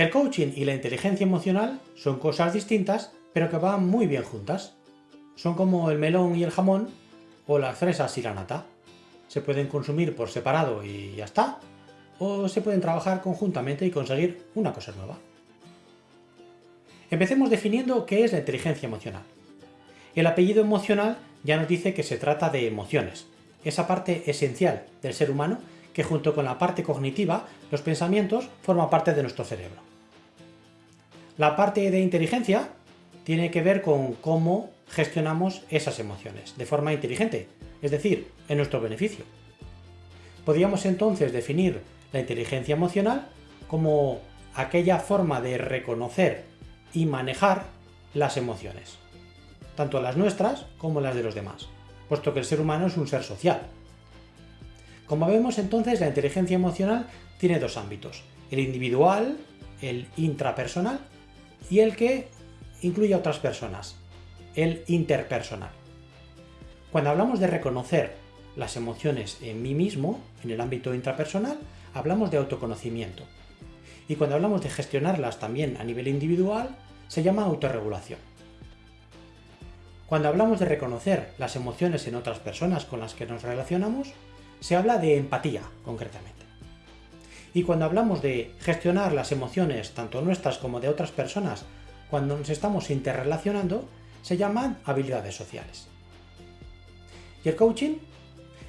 El coaching y la inteligencia emocional son cosas distintas, pero que van muy bien juntas. Son como el melón y el jamón, o las fresas y la nata. Se pueden consumir por separado y ya está, o se pueden trabajar conjuntamente y conseguir una cosa nueva. Empecemos definiendo qué es la inteligencia emocional. El apellido emocional ya nos dice que se trata de emociones, esa parte esencial del ser humano que junto con la parte cognitiva, los pensamientos, forma parte de nuestro cerebro. La parte de inteligencia tiene que ver con cómo gestionamos esas emociones de forma inteligente, es decir, en nuestro beneficio. Podríamos entonces definir la inteligencia emocional como aquella forma de reconocer y manejar las emociones, tanto las nuestras como las de los demás, puesto que el ser humano es un ser social. Como vemos entonces, la inteligencia emocional tiene dos ámbitos, el individual, el intrapersonal, y el que incluye a otras personas, el interpersonal. Cuando hablamos de reconocer las emociones en mí mismo, en el ámbito intrapersonal, hablamos de autoconocimiento. Y cuando hablamos de gestionarlas también a nivel individual, se llama autorregulación. Cuando hablamos de reconocer las emociones en otras personas con las que nos relacionamos, se habla de empatía, concretamente. Y cuando hablamos de gestionar las emociones, tanto nuestras como de otras personas, cuando nos estamos interrelacionando, se llaman habilidades sociales. ¿Y el coaching?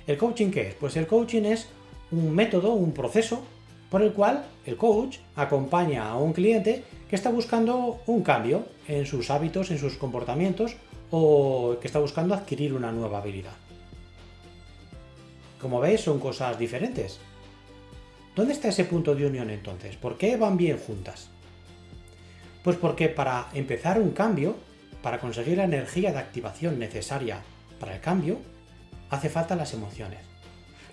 ¿El coaching qué es? Pues el coaching es un método, un proceso, por el cual el coach acompaña a un cliente que está buscando un cambio en sus hábitos, en sus comportamientos, o que está buscando adquirir una nueva habilidad. Como veis, son cosas diferentes. ¿Dónde está ese punto de unión entonces? ¿Por qué van bien juntas? Pues porque para empezar un cambio, para conseguir la energía de activación necesaria para el cambio, hace falta las emociones.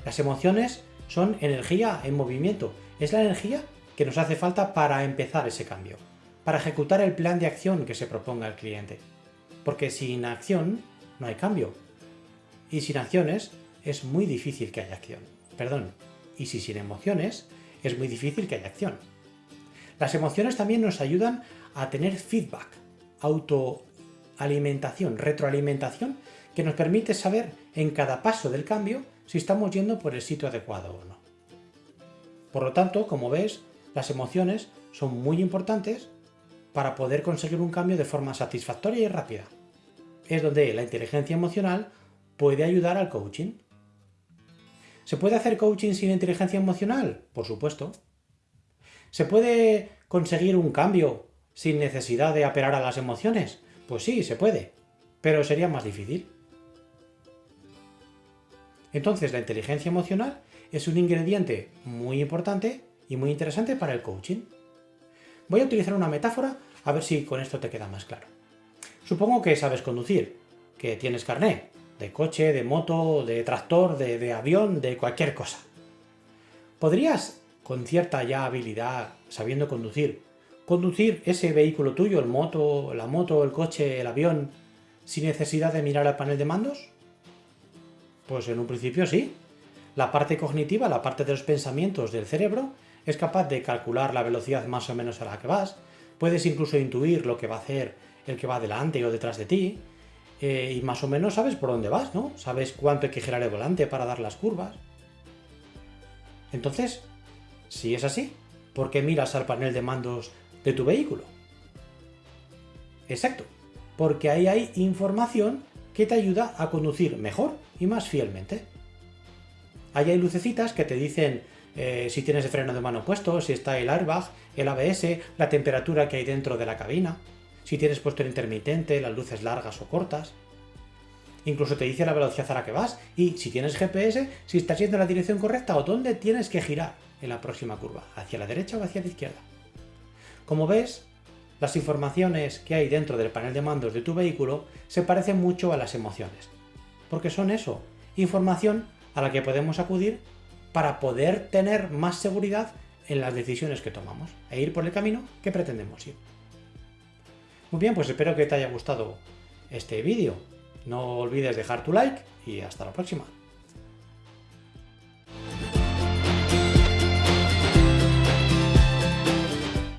Las emociones son energía en movimiento, es la energía que nos hace falta para empezar ese cambio, para ejecutar el plan de acción que se proponga el cliente. Porque sin acción no hay cambio. Y sin acciones es muy difícil que haya acción. Perdón. Y si sin emociones es muy difícil que haya acción. Las emociones también nos ayudan a tener feedback, autoalimentación, retroalimentación, que nos permite saber en cada paso del cambio si estamos yendo por el sitio adecuado o no. Por lo tanto, como ves, las emociones son muy importantes para poder conseguir un cambio de forma satisfactoria y rápida. Es donde la inteligencia emocional puede ayudar al coaching. ¿Se puede hacer coaching sin inteligencia emocional? Por supuesto. ¿Se puede conseguir un cambio sin necesidad de apelar a las emociones? Pues sí, se puede, pero sería más difícil. Entonces la inteligencia emocional es un ingrediente muy importante y muy interesante para el coaching. Voy a utilizar una metáfora a ver si con esto te queda más claro. Supongo que sabes conducir, que tienes carné, de coche, de moto, de tractor, de, avión, de cualquier cosa. ¿Podrías con cierta ya habilidad, sabiendo conducir, conducir ese vehículo tuyo, el moto, la moto, el coche, el avión, sin necesidad de mirar al panel de mandos? Pues en un principio sí. La parte cognitiva, la parte de los pensamientos del cerebro, es capaz de calcular la velocidad más o menos a la que vas, puedes incluso intuir lo que va a hacer el que va delante o detrás de ti, eh, y más o menos sabes por dónde vas, ¿no? Sabes cuánto hay que girar el volante para dar las curvas. Entonces, si es así, ¿por qué miras al panel de mandos de tu vehículo? Exacto, porque ahí hay información que te ayuda a conducir mejor y más fielmente. Ahí hay lucecitas que te dicen eh, si tienes el freno de mano puesto, si está el airbag, el ABS, la temperatura que hay dentro de la cabina, si tienes puesto el intermitente, las luces largas o cortas. Incluso te dice la velocidad a la que vas y si tienes GPS, si estás yendo en la dirección correcta o dónde tienes que girar en la próxima curva, hacia la derecha o hacia la izquierda. Como ves, las informaciones que hay dentro del panel de mandos de tu vehículo se parecen mucho a las emociones, porque son eso, información a la que podemos acudir para poder tener más seguridad en las decisiones que tomamos e ir por el camino que pretendemos ir. Muy bien, pues espero que te haya gustado este vídeo. No olvides dejar tu like y hasta la próxima.